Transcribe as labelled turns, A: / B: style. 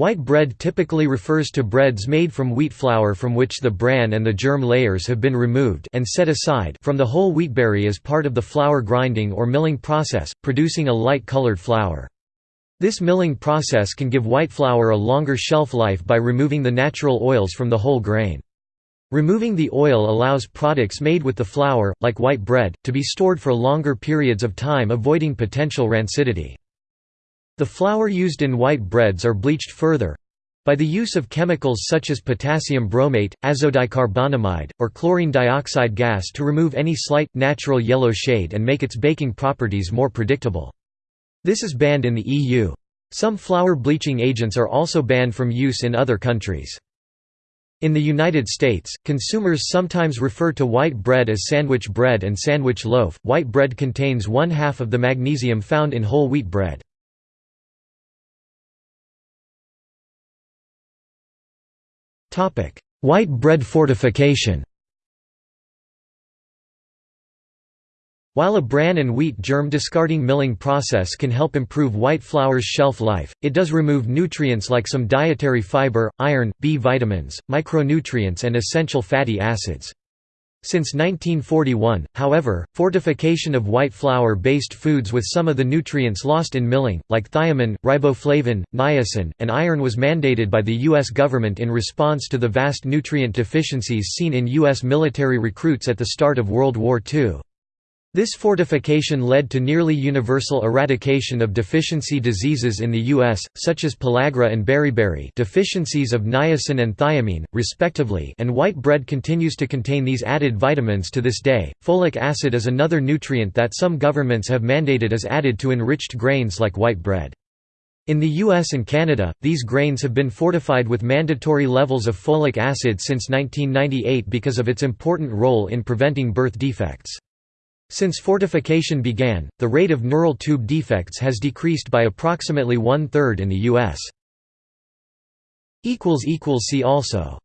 A: White bread typically refers to breads made from wheat flour from which the bran and the germ layers have been removed and set aside from the whole wheatberry as part of the flour grinding or milling process, producing a light-colored flour. This milling process can give white flour a longer shelf life by removing the natural oils from the whole grain. Removing the oil allows products made with the flour, like white bread, to be stored for longer periods of time avoiding potential rancidity. The flour used in white breads are bleached further by the use of chemicals such as potassium bromate, azodicarbonamide, or chlorine dioxide gas to remove any slight, natural yellow shade and make its baking properties more predictable. This is banned in the EU. Some flour bleaching agents are also banned from use in other countries. In the United States, consumers sometimes refer to white bread as sandwich bread and sandwich loaf. White bread contains one half of the magnesium found in whole wheat bread. White bread fortification While a bran and wheat germ discarding milling process can help improve white flour's shelf life, it does remove nutrients like some dietary fiber, iron, B vitamins, micronutrients and essential fatty acids. Since 1941, however, fortification of white flour-based foods with some of the nutrients lost in milling, like thiamine, riboflavin, niacin, and iron was mandated by the U.S. government in response to the vast nutrient deficiencies seen in U.S. military recruits at the start of World War II. This fortification led to nearly universal eradication of deficiency diseases in the U.S., such as pellagra and beriberi deficiencies of niacin and thiamine, respectively and white bread continues to contain these added vitamins to this day. Folic acid is another nutrient that some governments have mandated is added to enriched grains like white bread. In the US and Canada, these grains have been fortified with mandatory levels of folic acid since 1998 because of its important role in preventing birth defects. Since fortification began, the rate of neural tube defects has decreased by approximately one-third in the U.S. See also